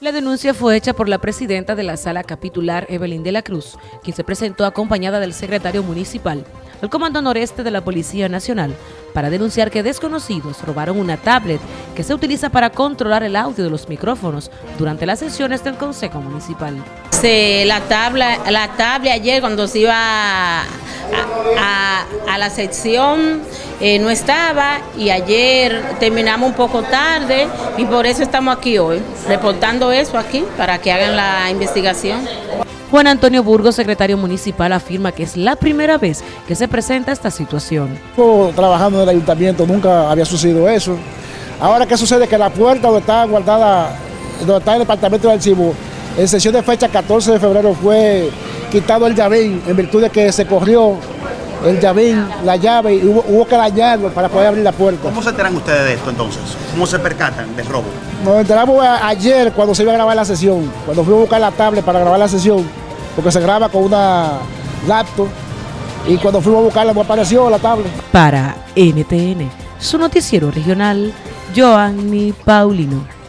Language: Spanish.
La denuncia fue hecha por la presidenta de la sala capitular, Evelyn de la Cruz, quien se presentó acompañada del secretario municipal, el comando noreste de la Policía Nacional, para denunciar que desconocidos robaron una tablet que se utiliza para controlar el audio de los micrófonos durante las sesiones del Consejo Municipal. la tabla, la tablet ayer cuando se iba a, la sección eh, no estaba y ayer terminamos un poco tarde y por eso estamos aquí hoy, reportando eso aquí para que hagan la investigación. Juan Antonio Burgos, secretario municipal, afirma que es la primera vez que se presenta esta situación. Trabajando en el ayuntamiento, nunca había sucedido eso. Ahora, ¿qué sucede? Que la puerta donde está guardada, donde está el departamento de archivo, en sesión de fecha 14 de febrero fue quitado el llavín en virtud de que se corrió el llavín, la llave, y hubo, que dañarlo para poder abrir la puerta. ¿Cómo se enteran ustedes de esto entonces? ¿Cómo se percatan del robo? Nos enteramos ayer cuando se iba a grabar la sesión, cuando fui a buscar la tablet para grabar la sesión, porque se graba con una laptop, y cuando fuimos a buscarla me apareció la tablet. Para NTN, su noticiero regional, Joanny Paulino.